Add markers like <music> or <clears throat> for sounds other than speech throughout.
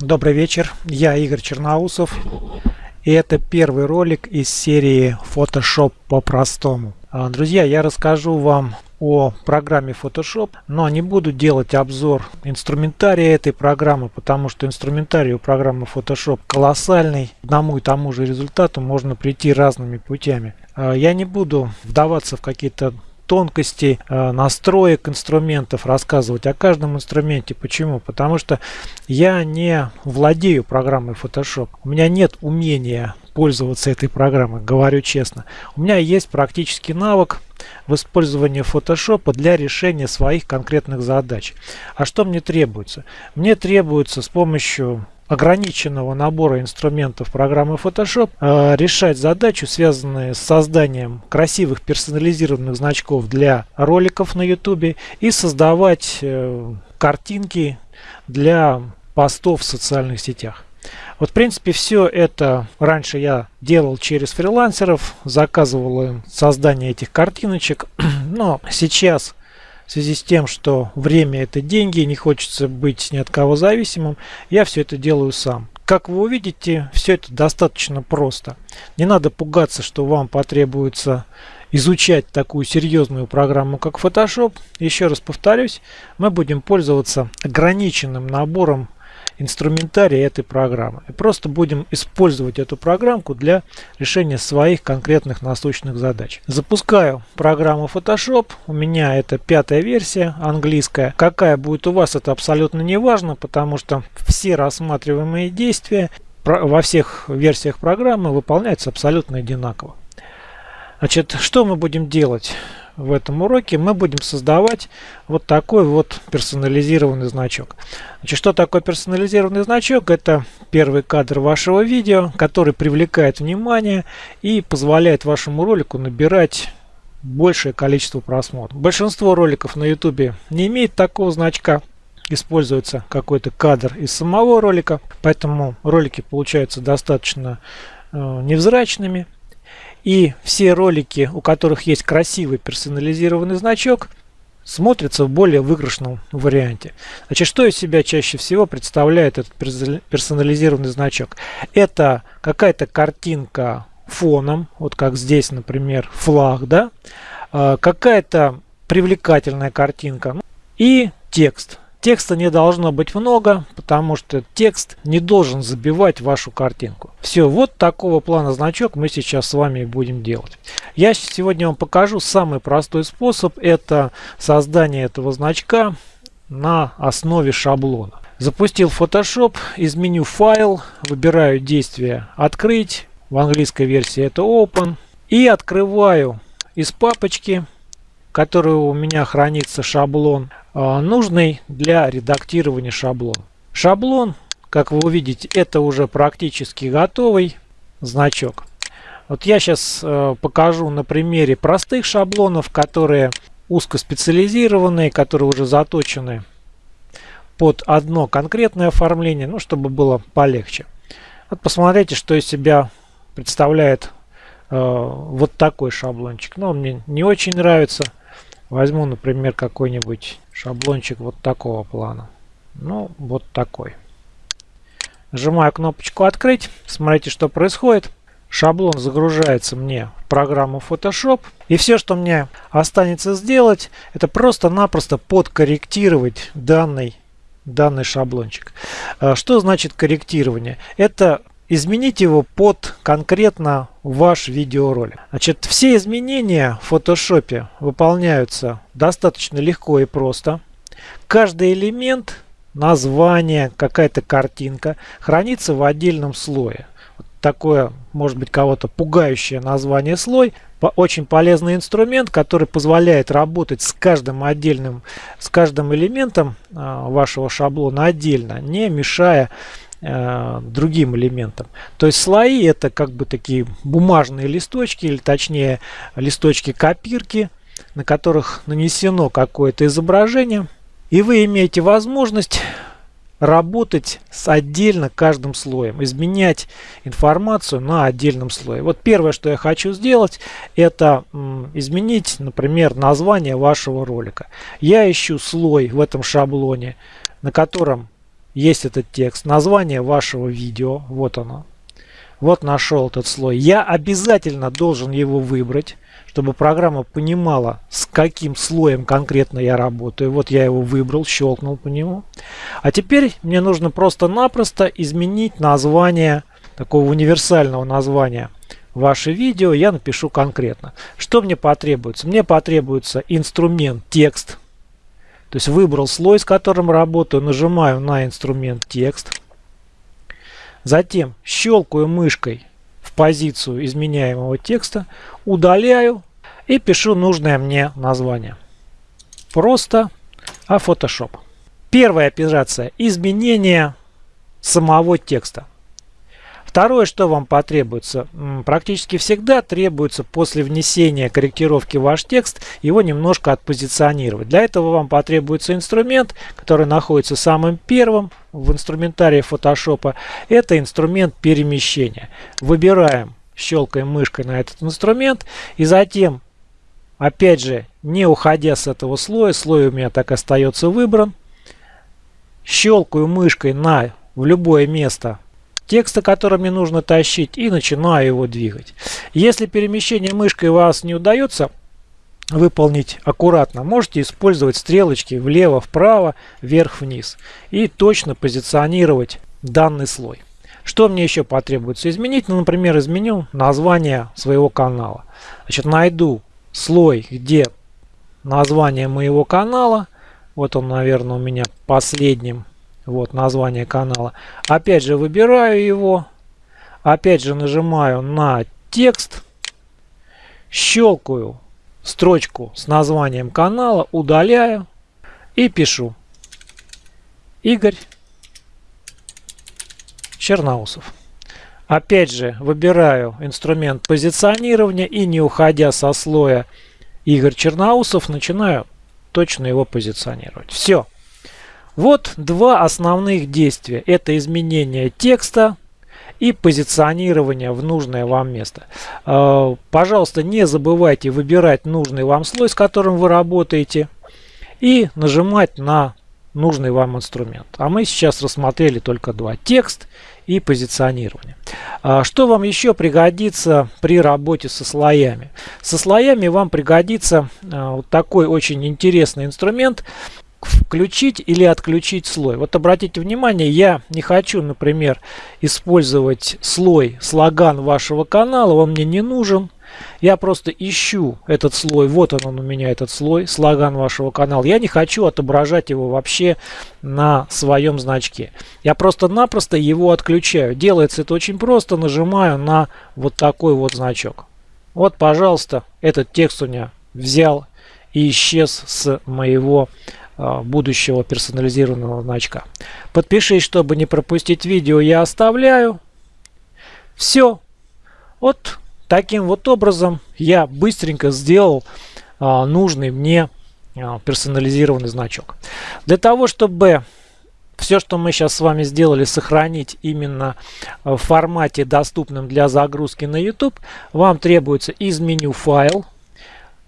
Добрый вечер, я Игорь Черноусов и это первый ролик из серии Photoshop по-простому. А, друзья, я расскажу вам о программе Photoshop, но не буду делать обзор инструментария этой программы, потому что инструментарий у программы Photoshop колоссальный. К одному и тому же результату можно прийти разными путями. А, я не буду вдаваться в какие-то тонкостей э, настроек инструментов рассказывать о каждом инструменте. Почему? Потому что я не владею программой Photoshop. У меня нет умения пользоваться этой программой, говорю честно. У меня есть практический навык в использовании Photoshop для решения своих конкретных задач. А что мне требуется? Мне требуется с помощью ограниченного набора инструментов программы Photoshop э, решать задачу, связанную с созданием красивых персонализированных значков для роликов на YouTube и создавать э, картинки для постов в социальных сетях. Вот, в принципе, все это раньше я делал через фрилансеров, заказывал им создание этих картиночек, <clears throat> но сейчас в связи с тем, что время это деньги, не хочется быть ни от кого зависимым, я все это делаю сам. Как вы увидите, все это достаточно просто. Не надо пугаться, что вам потребуется изучать такую серьезную программу, как Photoshop. Еще раз повторюсь, мы будем пользоваться ограниченным набором инструментарий этой программы. И просто будем использовать эту программку для решения своих конкретных насущных задач. Запускаю программу Photoshop. У меня это пятая версия английская. Какая будет у вас, это абсолютно не важно, потому что все рассматриваемые действия во всех версиях программы выполняются абсолютно одинаково. Значит, что мы будем делать? в этом уроке мы будем создавать вот такой вот персонализированный значок. Значит, что такое персонализированный значок? Это первый кадр вашего видео, который привлекает внимание и позволяет вашему ролику набирать большее количество просмотров. Большинство роликов на YouTube не имеет такого значка. Используется какой-то кадр из самого ролика, поэтому ролики получаются достаточно э, невзрачными. И все ролики, у которых есть красивый персонализированный значок, смотрятся в более выигрышном варианте. Значит, что из себя чаще всего представляет этот персонализированный значок? Это какая-то картинка фоном, вот как здесь, например, флаг, да, а, какая-то привлекательная картинка и текст. Текста не должно быть много, потому что текст не должен забивать вашу картинку. Все, вот такого плана значок мы сейчас с вами будем делать. Я сегодня вам покажу самый простой способ. Это создание этого значка на основе шаблона. Запустил Photoshop, из меню файл, выбираю действие открыть, в английской версии это open, и открываю из папочки, которая у меня хранится шаблон, а, нужный для редактирования шаблон. Шаблон, как вы увидите, это уже практически готовый значок. Вот я сейчас э, покажу на примере простых шаблонов, которые узкоспециализированные, которые уже заточены под одно конкретное оформление, ну, чтобы было полегче. Вот посмотрите, что из себя представляет э, вот такой шаблончик. Но ну, мне не очень нравится. Возьму, например, какой-нибудь шаблончик вот такого плана. Ну, вот такой. Нажимаю кнопочку «Открыть». Смотрите, что происходит. Шаблон загружается мне в программу Photoshop. И все, что мне останется сделать, это просто-напросто подкорректировать данный, данный шаблончик. А, что значит корректирование? Это изменить его под конкретно ваш видеоролик. Значит, все изменения в Photoshop выполняются достаточно легко и просто. Каждый элемент, название, какая-то картинка хранится в отдельном слое. Вот такое, может быть, кого-то пугающее название слой. Очень полезный инструмент, который позволяет работать с каждым отдельным, с каждым элементом а, вашего шаблона отдельно, не мешая Э, другим элементам. То есть слои это как бы такие бумажные листочки, или точнее листочки копирки, на которых нанесено какое-то изображение. И вы имеете возможность работать с отдельно каждым слоем, изменять информацию на отдельном слое. Вот первое, что я хочу сделать, это изменить, например, название вашего ролика. Я ищу слой в этом шаблоне, на котором есть этот текст, название вашего видео, вот оно. Вот нашел этот слой. Я обязательно должен его выбрать, чтобы программа понимала, с каким слоем конкретно я работаю. Вот я его выбрал, щелкнул по нему. А теперь мне нужно просто-напросто изменить название, такого универсального названия ваше видео. Я напишу конкретно. Что мне потребуется? Мне потребуется инструмент текст. То есть выбрал слой, с которым работаю, нажимаю на инструмент текст. Затем щелкаю мышкой в позицию изменяемого текста, удаляю и пишу нужное мне название. Просто а Photoshop. Первая операция – изменение самого текста. Второе, что вам потребуется, практически всегда требуется после внесения корректировки в ваш текст его немножко отпозиционировать. Для этого вам потребуется инструмент, который находится самым первым в инструментарии Photoshop. Это инструмент перемещения. Выбираем, щелкаем мышкой на этот инструмент и затем, опять же, не уходя с этого слоя, слой у меня так остается выбран, щелкаю мышкой на в любое место текста, который мне нужно тащить, и начинаю его двигать. Если перемещение мышкой вас не удается выполнить аккуратно, можете использовать стрелочки влево, вправо, вверх, вниз и точно позиционировать данный слой. Что мне еще потребуется изменить? Ну, например, изменю название своего канала. Значит, найду слой, где название моего канала. Вот он, наверное, у меня последним вот название канала. Опять же выбираю его. Опять же нажимаю на текст. Щелкаю строчку с названием канала, удаляю и пишу. Игорь Черноусов. Опять же выбираю инструмент позиционирования и не уходя со слоя Игорь Черноусов начинаю точно его позиционировать. Все. Вот два основных действия. Это изменение текста и позиционирование в нужное вам место. А, пожалуйста, не забывайте выбирать нужный вам слой, с которым вы работаете, и нажимать на нужный вам инструмент. А мы сейчас рассмотрели только два. Текст и позиционирование. А, что вам еще пригодится при работе со слоями? Со слоями вам пригодится а, вот такой очень интересный инструмент включить или отключить слой. Вот обратите внимание, я не хочу, например, использовать слой слоган вашего канала, он мне не нужен. Я просто ищу этот слой, вот он, он у меня этот слой, слоган вашего канала. Я не хочу отображать его вообще на своем значке. Я просто-напросто его отключаю. Делается это очень просто, нажимаю на вот такой вот значок. Вот, пожалуйста, этот текст у меня взял и исчез с моего будущего персонализированного значка. Подпишись, чтобы не пропустить видео, я оставляю. Все. Вот таким вот образом я быстренько сделал а, нужный мне а, персонализированный значок. Для того, чтобы все, что мы сейчас с вами сделали, сохранить именно в формате, доступном для загрузки на YouTube, вам требуется из меню «Файл»,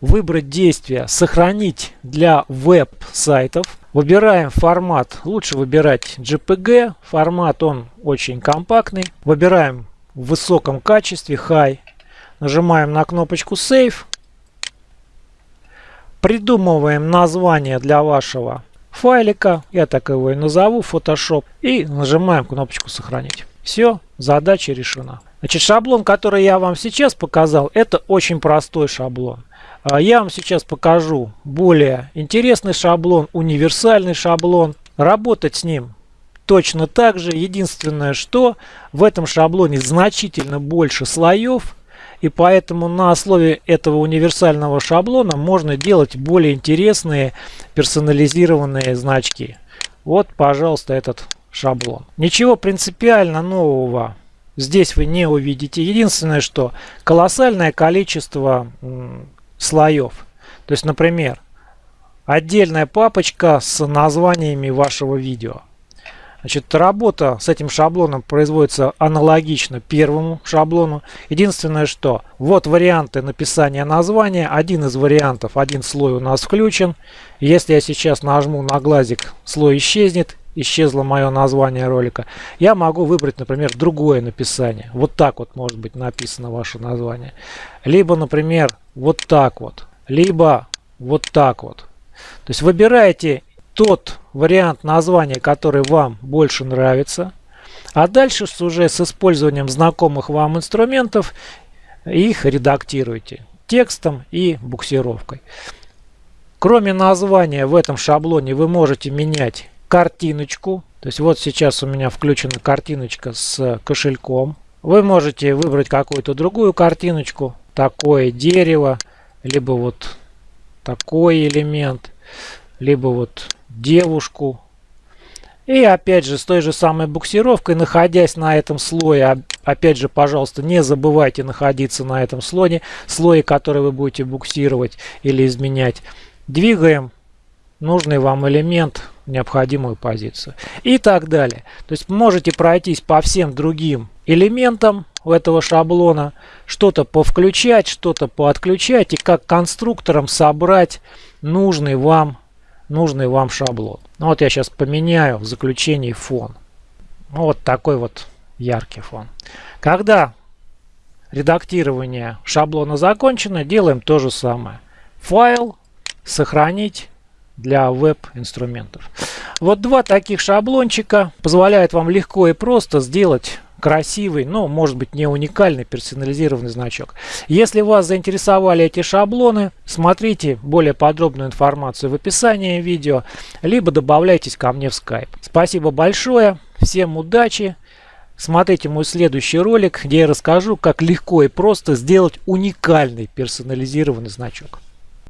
выбрать действие «Сохранить для веб-сайтов». Выбираем формат, лучше выбирать JPG, формат он очень компактный. Выбираем в высоком качестве, High. Нажимаем на кнопочку Save. Придумываем название для вашего файлика, я так его и назову, Photoshop. И нажимаем кнопочку «Сохранить». Все, задача решена. Значит, шаблон, который я вам сейчас показал, это очень простой шаблон. А, я вам сейчас покажу более интересный шаблон, универсальный шаблон. Работать с ним точно так же. Единственное, что в этом шаблоне значительно больше слоев. И поэтому на основе этого универсального шаблона можно делать более интересные персонализированные значки. Вот, пожалуйста, этот шаблон. Ничего принципиально нового здесь вы не увидите. Единственное, что колоссальное количество слоев. То есть, например, отдельная папочка с названиями вашего видео. Значит, работа с этим шаблоном производится аналогично первому шаблону. Единственное, что вот варианты написания названия. Один из вариантов, один слой у нас включен. Если я сейчас нажму на глазик, слой исчезнет исчезло мое название ролика, я могу выбрать, например, другое написание. Вот так вот может быть написано ваше название. Либо, например, вот так вот. Либо вот так вот. То есть выбираете тот вариант названия, который вам больше нравится. А дальше уже с использованием знакомых вам инструментов их редактируйте текстом и буксировкой. Кроме названия в этом шаблоне вы можете менять картиночку. То есть вот сейчас у меня включена картиночка с кошельком. Вы можете выбрать какую-то другую картиночку. Такое дерево, либо вот такой элемент, либо вот девушку. И опять же с той же самой буксировкой, находясь на этом слое, опять же, пожалуйста, не забывайте находиться на этом слое, слое, который вы будете буксировать или изменять. Двигаем нужный вам элемент в необходимую позицию и так далее. То есть можете пройтись по всем другим элементам этого шаблона, что-то повключать, что-то поотключать и как конструктором собрать нужный вам, нужный вам шаблон. Ну, вот я сейчас поменяю в заключении фон. Ну, вот такой вот яркий фон. Когда редактирование шаблона закончено, делаем то же самое. Файл, сохранить для веб-инструментов. Вот два таких шаблончика позволяют вам легко и просто сделать красивый, но может быть не уникальный персонализированный значок. Если вас заинтересовали эти шаблоны, смотрите более подробную информацию в описании видео, либо добавляйтесь ко мне в Skype. Спасибо большое, всем удачи! Смотрите мой следующий ролик, где я расскажу, как легко и просто сделать уникальный персонализированный значок.